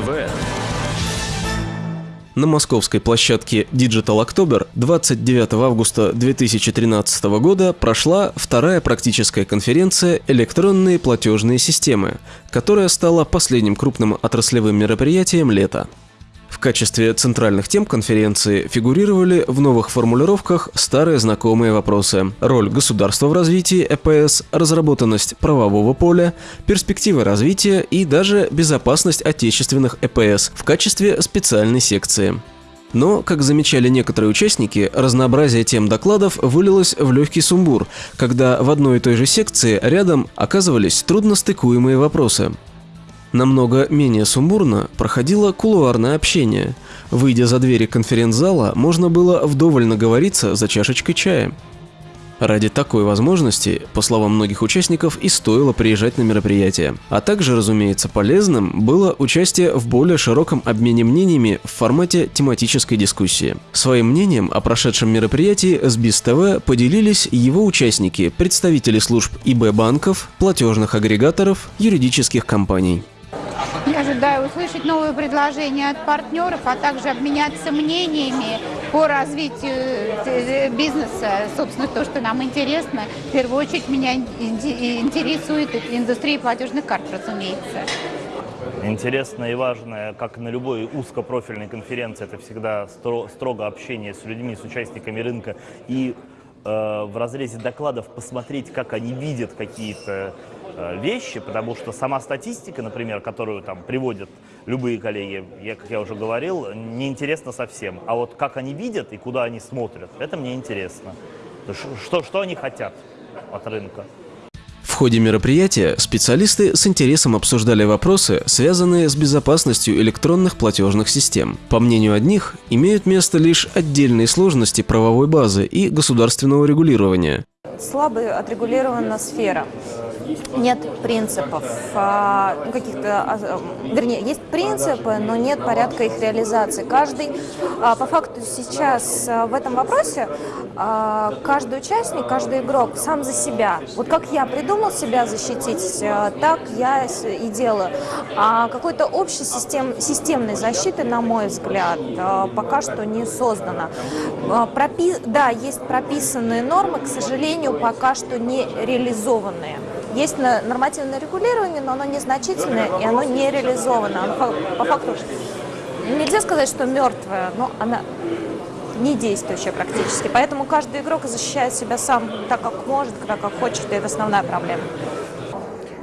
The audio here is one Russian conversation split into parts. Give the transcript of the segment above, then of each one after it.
ТВ. На московской площадке Digital October 29 августа 2013 года прошла вторая практическая конференция «Электронные платежные системы», которая стала последним крупным отраслевым мероприятием лета. В качестве центральных тем конференции фигурировали в новых формулировках старые знакомые вопросы. Роль государства в развитии ЭПС, разработанность правового поля, перспективы развития и даже безопасность отечественных ЭПС в качестве специальной секции. Но, как замечали некоторые участники, разнообразие тем докладов вылилось в легкий сумбур, когда в одной и той же секции рядом оказывались трудностыкуемые вопросы. Намного менее сумбурно проходило кулуарное общение. Выйдя за двери конференц-зала, можно было вдоволь наговориться за чашечкой чая. Ради такой возможности, по словам многих участников, и стоило приезжать на мероприятие. А также, разумеется, полезным было участие в более широком обмене мнениями в формате тематической дискуссии. Своим мнением о прошедшем мероприятии с БИС ТВ поделились его участники, представители служб ИБ банков, платежных агрегаторов, юридических компаний. Я ожидаю услышать новые предложения от партнеров, а также обменяться мнениями по развитию э, бизнеса. Собственно, то, что нам интересно. В первую очередь меня интересует индустрия платежных карт, разумеется. Интересно и важно, как на любой узкопрофильной конференции, это всегда строго общение с людьми, с участниками рынка и э, в разрезе докладов посмотреть, как они видят какие-то Э, вещи, потому что сама статистика, например, которую там приводят любые коллеги, я, как я уже говорил, неинтересна совсем. А вот как они видят и куда они смотрят, это мне интересно. Что, что они хотят от рынка. В ходе мероприятия специалисты с интересом обсуждали вопросы, связанные с безопасностью электронных платежных систем. По мнению одних, имеют место лишь отдельные сложности правовой базы и государственного регулирования. Слабо отрегулирована сфера нет принципов, а, ну, каких-то, а, вернее, есть принципы, но нет порядка их реализации. Каждый, а, по факту сейчас в этом вопросе, каждый участник, каждый игрок сам за себя. Вот как я придумал себя защитить, так я и делаю. А какой-то общей систем, системной защиты, на мой взгляд, пока что не создано. Пропи... Да, есть прописанные нормы, к сожалению, пока что не реализованные. Есть нормативное регулирование, но оно незначительное и оно не реализовано. По факту нельзя сказать, что мертвое, но она не действующая практически. Поэтому каждый игрок защищает себя сам так, как может, так, как хочет, и это основная проблема.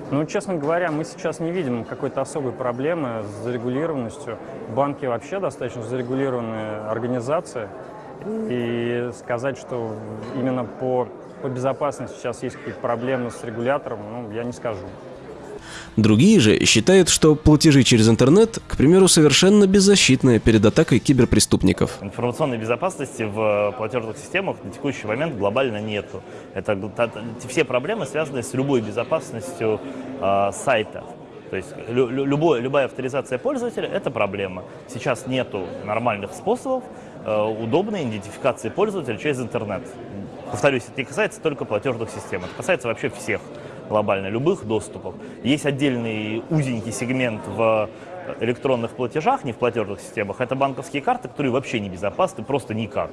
Ну, честно говоря, мы сейчас не видим какой-то особой проблемы с зарегулированностью. Банки вообще достаточно зарегулированные организации. И сказать, что именно по по безопасности сейчас есть какие-то проблемы с регулятором, ну, я не скажу. Другие же считают, что платежи через интернет, к примеру, совершенно беззащитны перед атакой киберпреступников. Информационной безопасности в платежных системах на текущий момент глобально нету. Это, все проблемы связаны с любой безопасностью э, сайта. То есть лю, любой, любая авторизация пользователя – это проблема. Сейчас нету нормальных способов э, удобной идентификации пользователя через интернет. Повторюсь, это не касается только платежных систем, это касается вообще всех глобально, любых доступов. Есть отдельный узенький сегмент в электронных платежах, не в платежных системах, это банковские карты, которые вообще не безопасны, просто никак.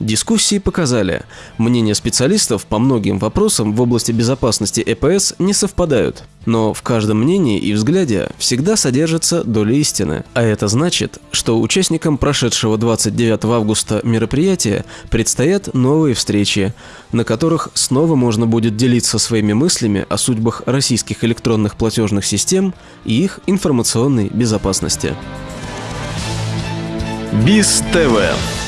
Дискуссии показали, мнения специалистов по многим вопросам в области безопасности ЭПС не совпадают. Но в каждом мнении и взгляде всегда содержится доля истины. А это значит, что участникам прошедшего 29 августа мероприятия предстоят новые встречи, на которых снова можно будет делиться своими мыслями о судьбах российских электронных платежных систем и их информационной безопасности. БИС ТВ